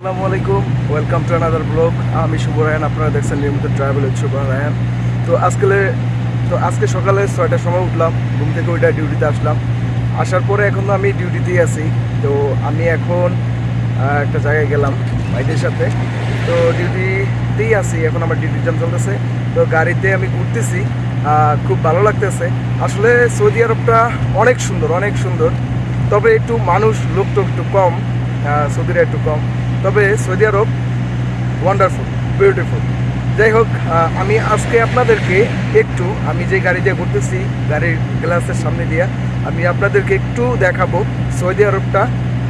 আসসালামু আলাইকুম welcome to another blog আমি শুভ রায়ন আপনারা দেখছেন নিয়মিত ট্রাভেল শুভ রায়ন তো আজকে তো আজকে সকালে ছয়টার সময় উঠলাম, ঘুম থেকে ওইটা ডিউটিতে আসলাম। আসার পরে এখন আমি ডিউটিতেই আছি। তো আমি এখন একটা জায়গায় গেলাম, ভাইদের সাথে। তো ডিউটিতেই আছি, এখন আমার ডিউটি টাইম চলতেছে। তো গাড়িতে আমি ঘুরতেছি খুব ভালো লাগতেছে। আসলে সৌদি আরবটা অনেক সুন্দর অনেক সুন্দর। তবে একটু মানুষ লোকটা একটু কম। সৌদিরা একটু কম। তবে সৌদি আরব ওয়ান্ডারফুল বিউটিফুল যাই হোক আমি আজকে আপনাদেরকে একটু, আমি যে গাড়ি দিয়ে ঘুরতেছি, গাড়ির গ্লাসের সামনে দিয়ে, আমি আপনাদেরকে একটু দেখাবো সৌদি আরবটা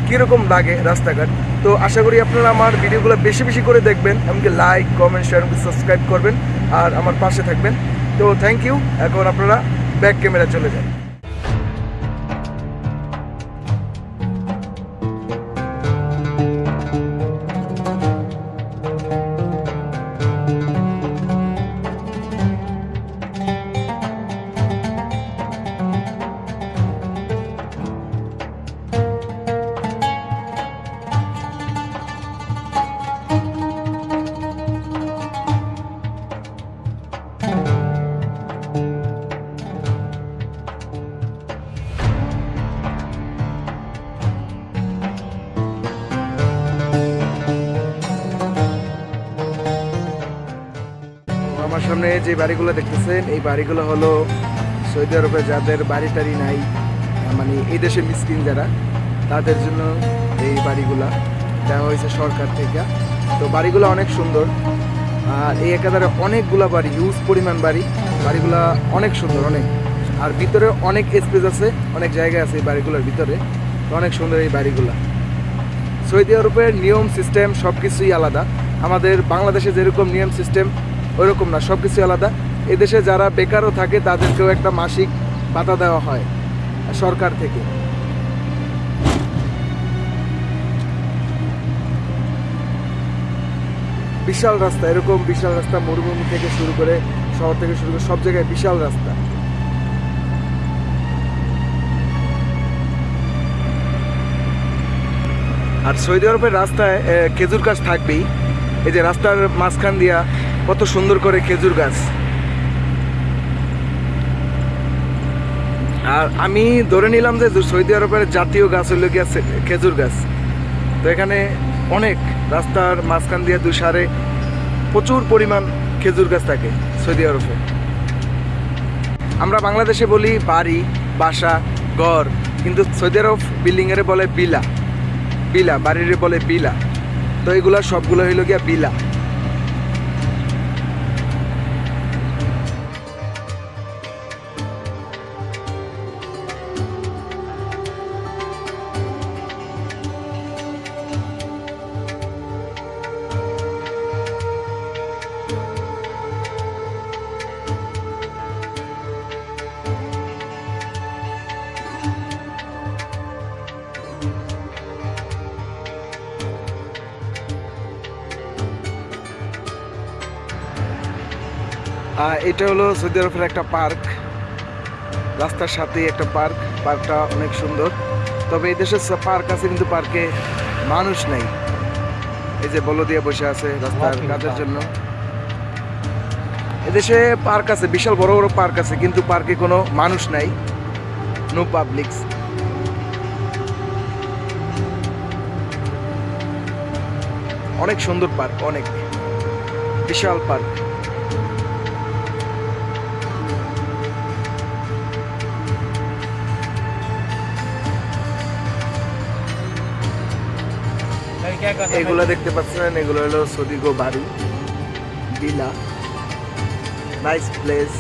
কীরকম লাগে রাস্তাঘাট। তো আশা করি আপনারা আমার ভিডিওগুলো বেশি বেশি করে দেখবেন, এমনকি লাইক কমেন্ট শেয়ার সাবস্ক্রাইব করবেন, আর আমার পাশে থাকবেন। তো থ্যাংক ইউ এখন আপনারা ব্যাক ক্যামেরা চলে যান। সামনে যে বাড়িগুলো দেখতেছেন, এই বাড়িগুলো হলো সৌদি আরবে যাদের বাড়ি টাড়ি নাই মানে এই দেশে মিসকিন যারা, তাদের জন্য এই বাড়িগুলা দেওয়া হয়েছে সরকার থেকে। তো বাড়িগুলো অনেক সুন্দর। আর এই একাধারে অনেকগুলা বাড়ি ইউজ পরিমাণ বাড়ি, বাড়িগুলা অনেক সুন্দর, অনেক। আর ভিতরে অনেক স্পেস আছে, অনেক জায়গা আছে এই বাড়িগুলোর ভিতরে অনেক সুন্দর এই বাড়িগুলা। সৌদি আরবের নিয়ম সিস্টেম সব কিছুই আলাদা। আমাদের বাংলাদেশে যেরকম নিয়ম সিস্টেম ওইরকম না সব কিছুই আলাদা। এদেশে যারা বেকারও থাকে, তাদেরকেও একটা মাসিক ভাতা দেওয়া হয় সরকার থেকে। বিশাল রাস্তা, এরকম বিশাল রাস্তা মরুভূমি থেকে শুরু করে শহর থেকে শুরু করে সব জায়গায় বিশাল রাস্তা। আর সৌদি আরবের রাস্তায় খেজুর গাছ থাকবেই। এই যে রাস্তার মাঝখান দিয়া কত সুন্দর করে খেজুর গাছ। আর আমি ধরে নিলাম যে সৌদি আরবের জাতীয় গাছ হইল গিয়া খেজুর গাছ। তো এখানে অনেক রাস্তার মাঝখান দিয়ে দুসারে প্রচুর পরিমাণ খেজুর গাছ থাকে সৌদি আরবে। আমরা বাংলাদেশে বলি বাড়ি, বাসা, ঘর, কিন্তু সৌদি আরব বিল্ডিংয়ের বলে বিলা। বিলা, বাড়ির বলে বিলা। তো এগুলা সবগুলো হইল গিয়া বিলা। এটা হলো সৌদি আরবের একটা পার্ক। রাস্তার সাথেই একটা পার্ক। পার্কটা অনেক সুন্দর। তবে এই দেশে পার্ক আছে কিন্তু পার্কে মানুষ নেই। এই যে বলদিয়া বসে আছে রাস্তার কাজের জন্য। এদেশে পার্ক আছে বিশাল বড় বড় পার্ক আছে কিন্তু পার্কে কোনো মানুষ নাই। নো পাবলিকস অনেক সুন্দর পার্ক অনেক। বিশাল পার্ক। এগুলো দেখতে পাচ্ছেন, এগুলো হলো সদিগো বাড়ি villa nice place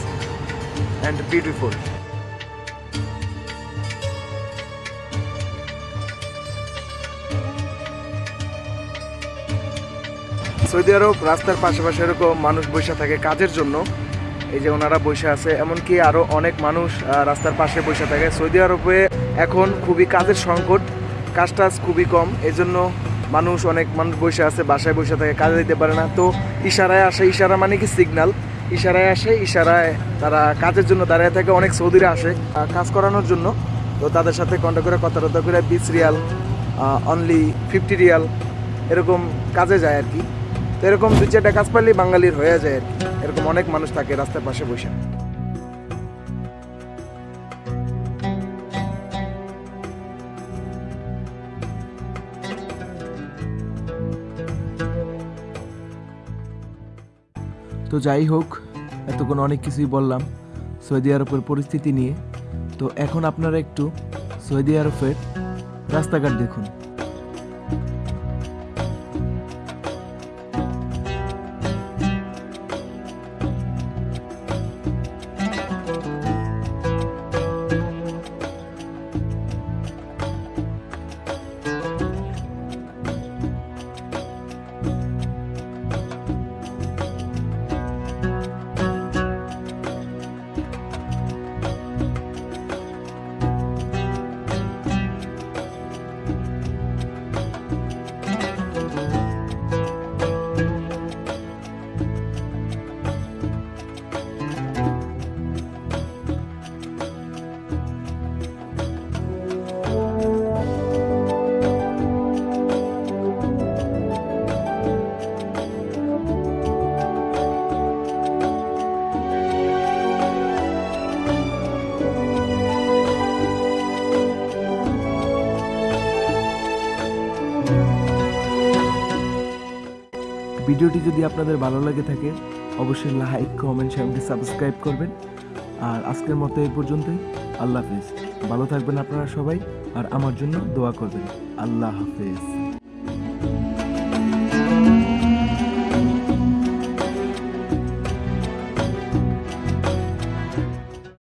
and beautiful Saudi আরব রাস্তার পাশাপাশি এরকম মানুষ বসে থাকে কাজের জন্য। এই যে ওনারা বসে আছে, এমনকি আরও অনেক মানুষ রাস্তার পাশে বসে থাকে। সৌদি আরবে এখন খুবই কাজের সংকট কাজ টাজ খুবই কম, এজন্য মানুষ, অনেক মানুষ বসে আছে, বাসায় বসে থাকে, কাজে দিতে পারে না। তো ইশারায় আসে, ইশারা মানে কি সিগন্যাল ইশারায় আসে, ইশারায় তারা কাজের জন্য দাঁড়িয়ে থাকে, অনেক সৌদিরা আসে কাজ করানোর জন্য। তো তাদের সাথে কন্ট্যাক্ট করে কথা টথা করে, বিশ রিয়াল অনলি ফিফটি রিয়াল, এরকম কাজে যায় আর কি। তো এরকম দু চারটা কাজ পারলেই বাঙালির হয়ে যায় আর কি। এরকম অনেক মানুষ থাকে রাস্তার পাশে বসে। যাই হোক, এতক্ষণ অনেক কিছুই বললাম সৌদি আরবের পরিস্থিতি নিয়ে। তো এখন আপনারা একটু সৌদি আরবের রাস্তাঘাট দেখুন। ভিডিওটি যদি আপনাদের ভালো লাগে থাকে, অবশ্যই লাইক কমেন্ট চ্যানেলটি সাবস্ক্রাইব করবেন। আর আজকের মতো এই পর্যন্তই। আল্লাহ হাফিজ। ভালো থাকবেন আপনারা সবাই, আর আমার জন্য দোয়া করবেন। আল্লাহ হাফিজ।